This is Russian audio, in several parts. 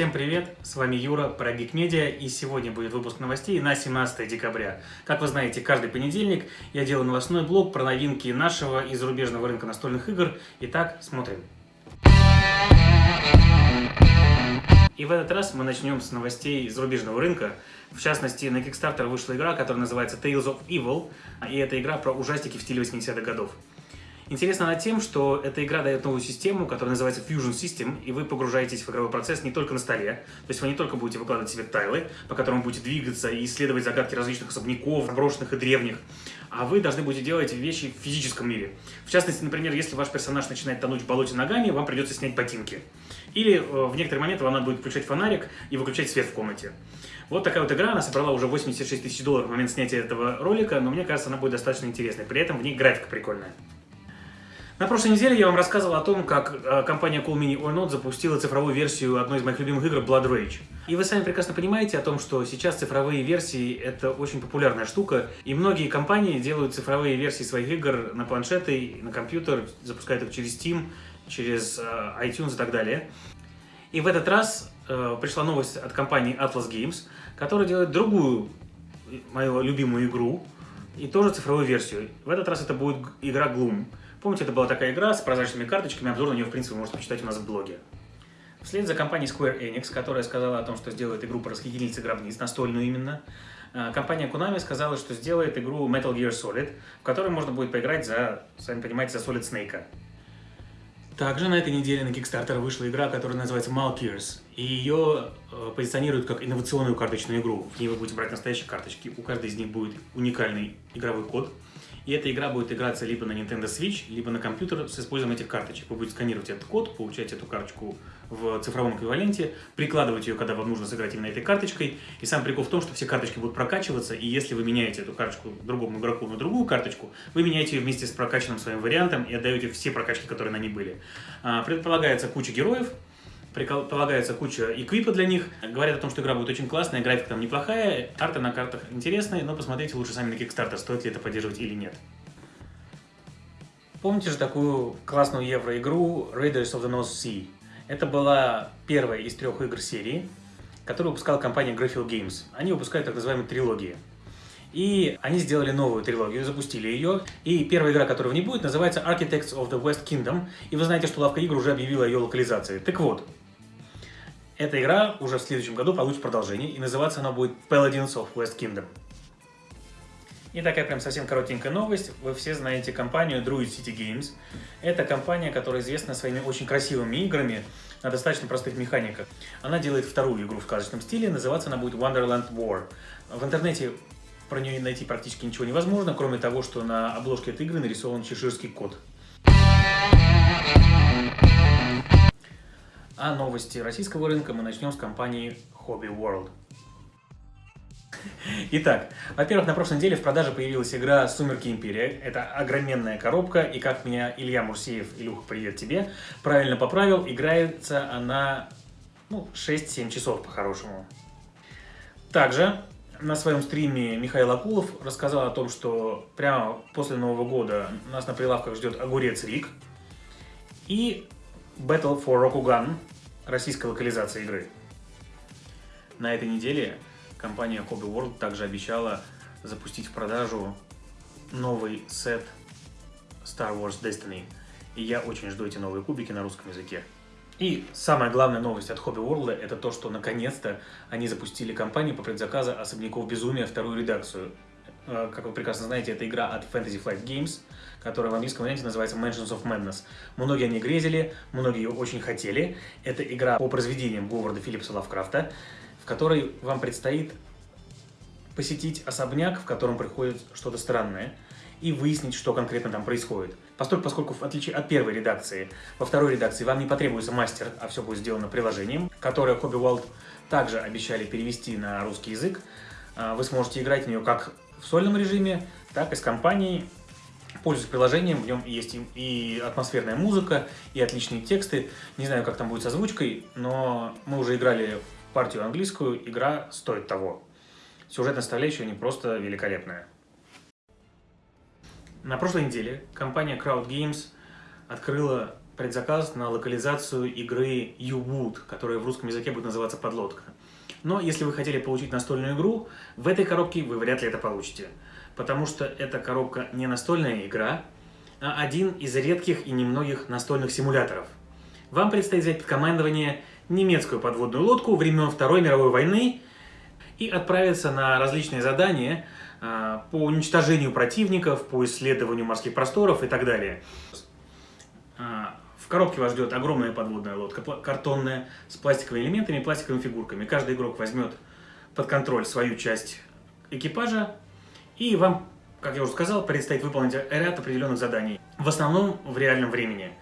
Всем привет, с вами Юра, про Media, и сегодня будет выпуск новостей на 17 декабря. Как вы знаете, каждый понедельник я делаю новостной блог про новинки нашего и зарубежного рынка настольных игр. Итак, смотрим. И в этот раз мы начнем с новостей зарубежного рынка. В частности, на Kickstarter вышла игра, которая называется Tales of Evil, и это игра про ужастики в стиле 80-х годов. Интересно она тем, что эта игра дает новую систему, которая называется Fusion System, и вы погружаетесь в игровой процесс не только на столе, то есть вы не только будете выкладывать себе тайлы, по которым будете двигаться и исследовать загадки различных особняков, заброшенных и древних, а вы должны будете делать вещи в физическом мире. В частности, например, если ваш персонаж начинает тонуть в болоте ногами, вам придется снять ботинки. Или э, в некоторые моменты вам надо будет включать фонарик и выключать свет в комнате. Вот такая вот игра, она собрала уже 86 тысяч долларов в момент снятия этого ролика, но мне кажется, она будет достаточно интересной. При этом в ней графика прикольная. На прошлой неделе я вам рассказывал о том, как э, компания Cool Mini or Not запустила цифровую версию одной из моих любимых игр Blood Rage. И вы сами прекрасно понимаете о том, что сейчас цифровые версии — это очень популярная штука, и многие компании делают цифровые версии своих игр на планшеты, на компьютер, запускают их через Steam, через э, iTunes и так далее. И в этот раз э, пришла новость от компании Atlas Games, которая делает другую мою любимую игру, и тоже цифровую версию. В этот раз это будет игра Gloom. Помните, это была такая игра с прозрачными карточками, обзор на нее, в принципе, вы можете почитать у нас в блоге. Вслед за компанией Square Enix, которая сказала о том, что сделает игру про расхитительницы гробниц, настольную именно, э, компания Konami сказала, что сделает игру Metal Gear Solid, в которой можно будет поиграть за, сами понимаете, за Solid Snake. Также на этой неделе на Kickstarter вышла игра, которая называется Malkiers, и ее э, позиционируют как инновационную карточную игру. В ней вы будете брать настоящие карточки, у каждой из них будет уникальный игровой код, и эта игра будет играться либо на Nintendo Switch, либо на компьютер с использованием этих карточек. Вы будете сканировать этот код, получать эту карточку в цифровом эквиваленте, прикладывать ее, когда вам нужно сыграть именно этой карточкой. И сам прикол в том, что все карточки будут прокачиваться, и если вы меняете эту карточку другому игроку на другую карточку, вы меняете ее вместе с прокачанным своим вариантом и отдаете все прокачки, которые на ней были. А, предполагается куча героев, полагается куча эквипа для них. Говорят о том, что игра будет очень классная, графика там неплохая, арты на картах интересные, но посмотрите лучше сами на Kickstarter, стоит ли это поддерживать или нет. Помните же такую классную евро-игру Raiders of the North Sea? Это была первая из трех игр серии, которую выпускала компания Graphic Games. Они выпускают так называемые трилогии. И они сделали новую трилогию, запустили ее. И первая игра, которая в ней будет, называется Architects of the West Kingdom. И вы знаете, что лавка игр уже объявила ее локализации. Так вот, эта игра уже в следующем году получит продолжение, и называться она будет Paladins of West Kingdom. И такая прям совсем коротенькая новость. Вы все знаете компанию Druid City Games. Это компания, которая известна своими очень красивыми играми на достаточно простых механиках. Она делает вторую игру в сказочном стиле, называться она будет Wonderland War. В интернете про нее найти практически ничего невозможно, кроме того, что на обложке этой игры нарисован чеширский кот. А новости российского рынка мы начнем с компании Hobby World. Итак, во-первых, на прошлой неделе в продаже появилась игра «Сумерки Империя». Это огроменная коробка, и как меня Илья Мурсиев, Илюха, привет тебе, правильно поправил, играется она ну, 6-7 часов по-хорошему. Также на своем стриме Михаил Акулов рассказал о том, что прямо после Нового года нас на прилавках ждет огурец Рик и Battle for Rokugan, российская локализация игры. На этой неделе компания Hobby World также обещала запустить в продажу новый сет Star Wars Destiny. И я очень жду эти новые кубики на русском языке. И самая главная новость от Hobby World это то, что наконец-то они запустили кампанию по предзаказу «Особняков безумия» вторую редакцию. Э, как вы прекрасно знаете, это игра от Fantasy Flight Games, которая в английском варианте называется Mansions of Madness. Многие о ней грезили, многие ее очень хотели. Это игра по произведениям Говарда Филлипса Лавкрафта, в которой вам предстоит посетить особняк, в котором происходит что-то странное, и выяснить, что конкретно там происходит. Поскольку, поскольку в отличие от первой редакции, во второй редакции вам не потребуется мастер, а все будет сделано приложением, которое Hobby World также обещали перевести на русский язык. А, вы сможете играть в нее как в сольном режиме, так и с компанией. Пользуясь приложением, в нем есть и атмосферная музыка, и отличные тексты. Не знаю, как там будет с озвучкой, но мы уже играли партию английскую, игра стоит того. Сюжетная составляющая не просто великолепная. На прошлой неделе компания Crowd Games открыла предзаказ на локализацию игры U-Wood, которая в русском языке будет называться «Подлодка». Но если вы хотели получить настольную игру, в этой коробке вы вряд ли это получите. Потому что эта коробка не настольная игра, а один из редких и немногих настольных симуляторов. Вам предстоит взять под командование немецкую подводную лодку времен Второй мировой войны и отправиться на различные задания а, по уничтожению противников, по исследованию морских просторов и так далее. Коробке вас ждет огромная подводная лодка, картонная, с пластиковыми элементами и пластиковыми фигурками. Каждый игрок возьмет под контроль свою часть экипажа, и вам, как я уже сказал, предстоит выполнить ряд определенных заданий, в основном в реальном времени.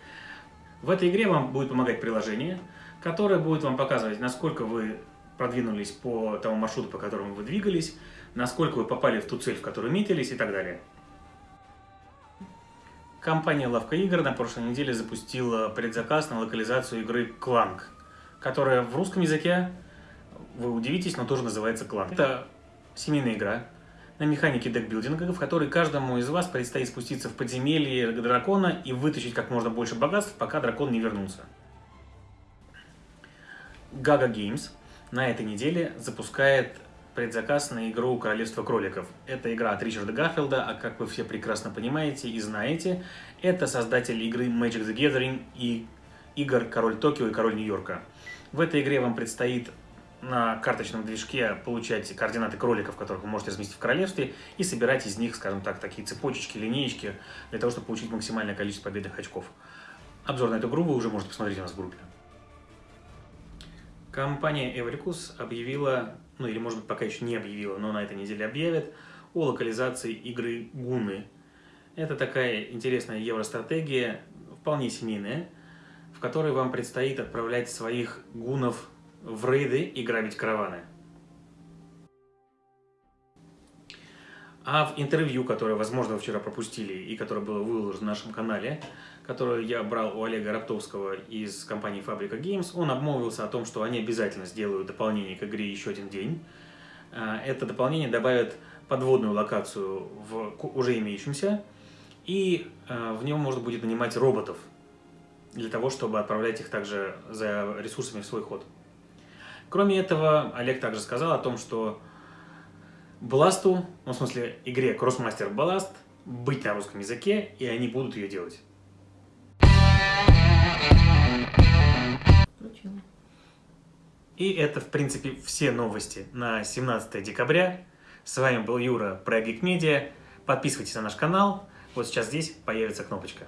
В этой игре вам будет помогать приложение, которое будет вам показывать, насколько вы продвинулись по тому маршруту, по которому вы двигались, насколько вы попали в ту цель, в которую метились и так далее. Компания Лавка Игр на прошлой неделе запустила предзаказ на локализацию игры Кланг, которая в русском языке, вы удивитесь, но тоже называется Кланг. Это семейная игра на механике декбилдинга, в которой каждому из вас предстоит спуститься в подземелье дракона и вытащить как можно больше богатств, пока дракон не вернулся. Gaga Games на этой неделе запускает предзаказ на игру «Королевство кроликов». Это игра от Ричарда Гарфилда, а как вы все прекрасно понимаете и знаете, это создатель игры Magic the Gathering и игр «Король Токио» и «Король Нью-Йорка». В этой игре вам предстоит на карточном движке получать координаты кроликов, которых вы можете разместить в королевстве, и собирать из них, скажем так, такие цепочечки, линеечки, для того, чтобы получить максимальное количество победных очков. Обзор на эту игру вы уже можете посмотреть у нас в группе. Компания Evericus объявила ну или может быть пока еще не объявила, но на этой неделе объявит, о локализации игры Гуны. Это такая интересная евростратегия, вполне семейная, в которой вам предстоит отправлять своих гунов в рейды и грабить караваны. А в интервью, которое, возможно, вы вчера пропустили и которое было выложено на нашем канале, которое я брал у Олега Раптовского из компании Фабрика Games, он обмолвился о том, что они обязательно сделают дополнение к игре «Еще один день». А, это дополнение добавит подводную локацию в уже имеющемся, и а, в нем можно будет нанимать роботов для того, чтобы отправлять их также за ресурсами в свой ход. Кроме этого, Олег также сказал о том, что Бласту, ну, в смысле игре Crossmaster Ballast, быть на русском языке, и они будут ее делать. И это, в принципе, все новости на 17 декабря. С вами был Юра, Geek Media. Подписывайтесь на наш канал. Вот сейчас здесь появится кнопочка.